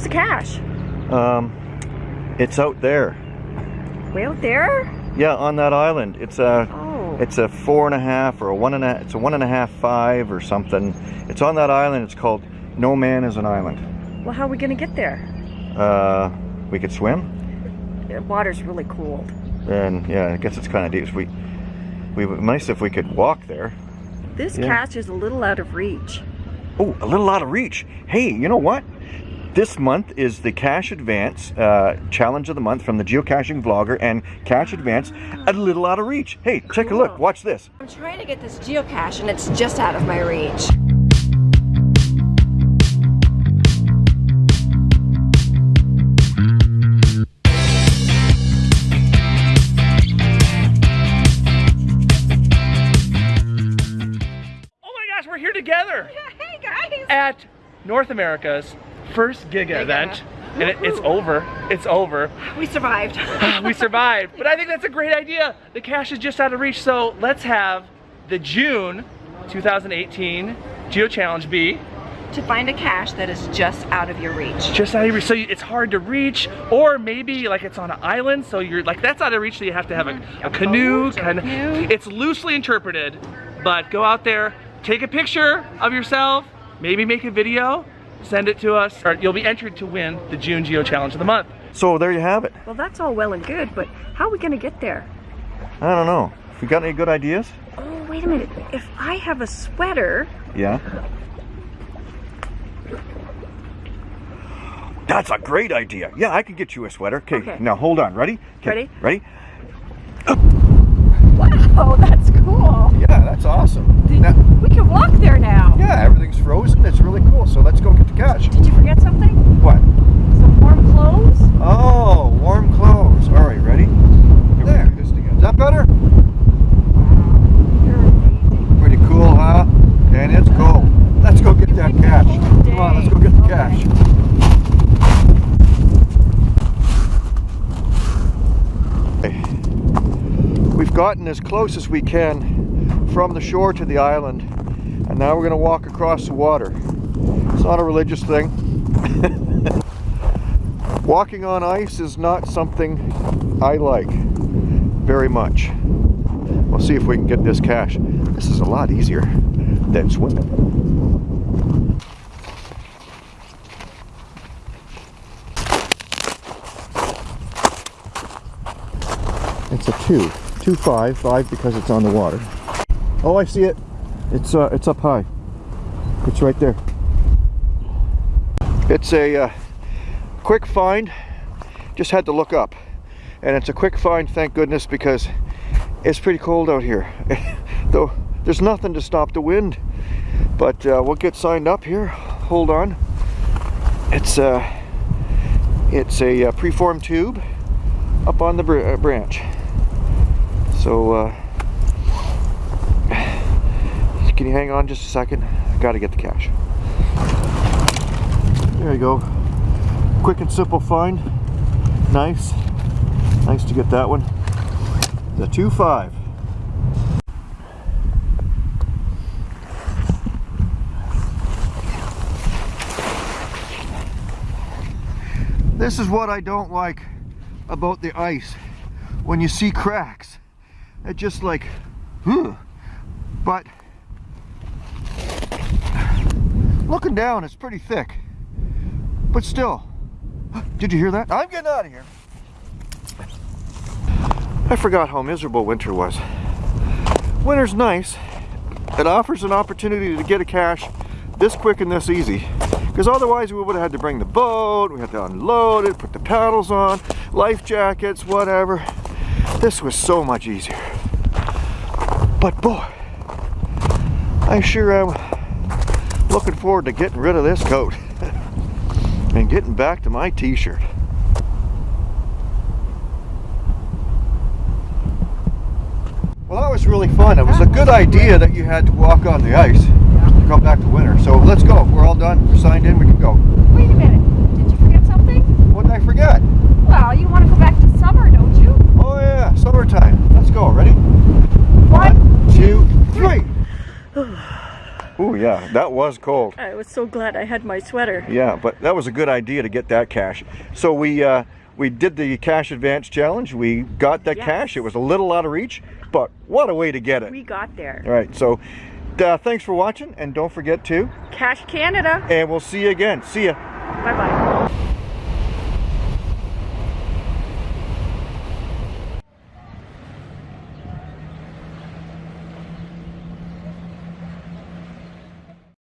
Where's the cache? Um, it's out there. Way out there? Yeah, on that island. It's a Oh. it's a four and a half or a one and a it's a one and a half five or something. It's on that island. It's called No Man is an Island. Well, how are we gonna get there? Uh, we could swim, The water's really cold. and yeah, I guess it's kind of deep. We we would nice if we could walk there. This Yeah. cache is a little out of reach. Oh, a little out of reach. Hey, you know what? This month is the Cache Advance uh, Challenge of the Month from the Geocaching Vlogger and Cache Advance, a little out of reach. Hey, take a look. Watch this. I'm trying to get this geocache and it's just out of my reach. Oh my gosh, we're here together Hey guys! at North America's first Giga event. And it, it's over. It's over. We survived. we survived. But I think that's a great idea. The cache is just out of reach. So let's have the June 2018 Geo Challenge be to find a cache that is just out of your reach. just out of your reach. So you- it's hard to reach, or maybe like it's on an island. So you're like that's out of reach. So you have to have a, mm-hmm. a canoe. Kind of. canoe. It's loosely interpreted, but go out there, take a picture of yourself, maybe make a video, send it to us, or you'll be entered to win the June Geo Challenge of the month. So there you have it. Well, that's all well and good, but how are we gonna get there? I don't know. You got any good ideas? Oh, wait a minute. If I have a sweater, Yeah. That's a great idea. Yeah, I can get you a sweater. Okay, Okay. now hold on. Ready? 'Kay, Ready? Ready? wow, that's cool. Yeah, that's awesome. Now, We can walk there now. yeah, everything's frozen. It's really cool. So let's go get the cache. Did you forget something? What? Some warm clothes? Oh, warm clothes. All right, ready? There. Is that better? You're amazing. Pretty cool, huh? And it's cold. Let's go get that cache. Come on, let's go get the Okay. cache. We've gotten as close as we can from the shore to the island, and now we're going to walk across the water. It's not a religious thing. Walking on ice is not something I like very much. We'll see if we can get this cache. This is a lot easier than swimming. It's a two, two five, five because it's on the water. Oh, I see it. It's uh, it's up high. It's right there. It's a uh, quick find. Just had to look up, and it's a quick find. Thank goodness because it's pretty cold out here. Though there's nothing to stop the wind. But uh, we'll get signed up here. Hold on. It's uh, it's a uh, preformed tube up on the br uh, branch. So uh, can you hang on just a second? I got to get the cache. There you go. Quick and simple find. Nice. Nice to get that one. The 2-5. This is what I don't like about the ice. When you see cracks, it just like. But looking down, it's pretty thick. But still, did you hear that? I'm getting out of here. I forgot how miserable winter was. Winter's nice. It offers an opportunity to get a cache this quick and this easy. Because otherwise we would have had to bring the boat, we had to unload it, put the paddles on, life jackets, whatever. This was so much easier. But boy, I sure am looking forward to getting rid of this coat and getting back to my t-shirt. Well, that was really fun. It was a good idea that you had to walk on the ice to come back to winter. So let's go. We're all done. We're signed in. We can go. Wait a minute. Did you forget something? What did I forget? Well, you want to go back to summer, don't you? Oh yeah, summertime. Let's go. Ready? One, two, three. Ooh, yeah, that was cold. I was so glad I had my sweater. Yeah, but that was a good idea to get that cache. So we uh, we did the Cache Advance challenge. We got that Yes. cache. It was a little out of reach, but what a way to get it. We got there. All right, so uh, thanks for watching, and don't forget to, Cash Canada. and we'll see you again. See ya. Bye bye.